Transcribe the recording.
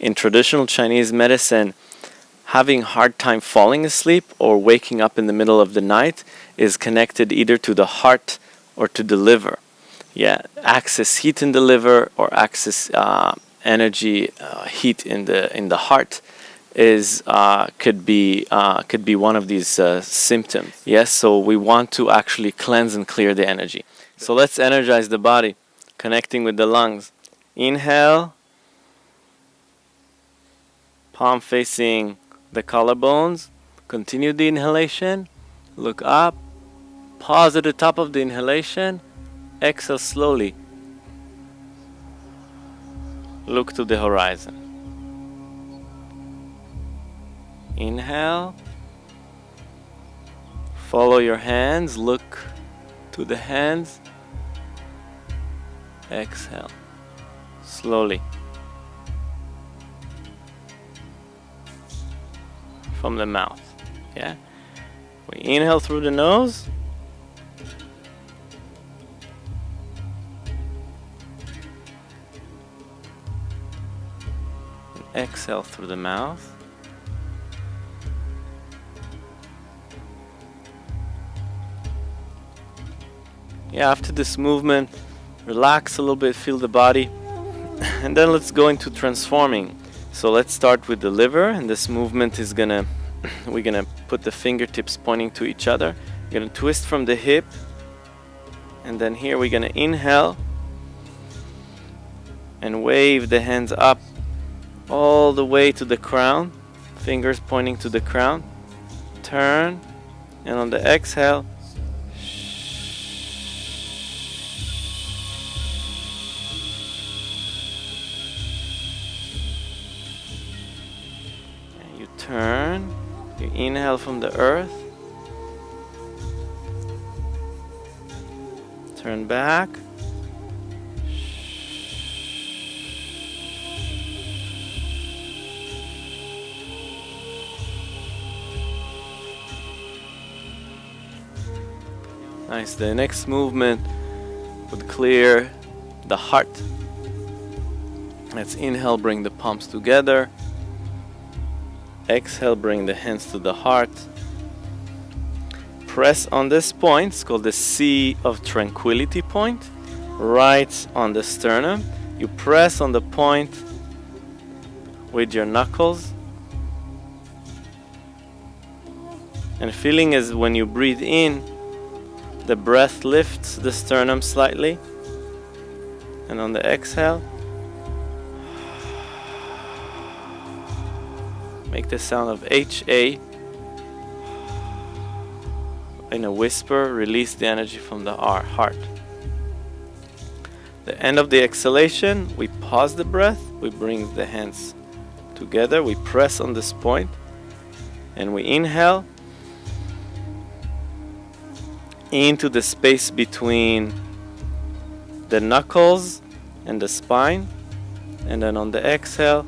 in traditional Chinese medicine, having hard time falling asleep or waking up in the middle of the night is connected either to the heart or to the liver. Yeah, excess heat in the liver or excess uh, energy uh, heat in the in the heart is uh, could be uh, could be one of these uh, symptoms. Yes, so we want to actually cleanse and clear the energy. So let's energize the body, connecting with the lungs. Inhale, palm facing the collarbones. Continue the inhalation. Look up. Pause at the top of the inhalation. Exhale slowly. Look to the horizon. Inhale. Follow your hands. Look to the hands. Exhale. Slowly. From the mouth. Yeah? We inhale through the nose. exhale through the mouth. Yeah, after this movement, relax a little bit, feel the body, and then let's go into transforming. So let's start with the liver, and this movement is gonna, we're gonna put the fingertips pointing to each other. We're gonna twist from the hip, and then here we're gonna inhale and wave the hands up all the way to the crown, fingers pointing to the crown. Turn, and on the exhale, turn, you inhale from the earth, turn back. Nice. The next movement would clear the heart. Let's inhale, bring the palms together. Exhale, bring the hands to the heart. Press on this point, it's called the Sea of Tranquility point, right on the sternum. You press on the point with your knuckles. And feeling is when you breathe in, the breath lifts the sternum slightly. And on the exhale, make the sound of HA. In a whisper, release the energy from the heart. The end of the exhalation, we pause the breath, we bring the hands together, we press on this point, and we inhale into the space between the knuckles and the spine and then on the exhale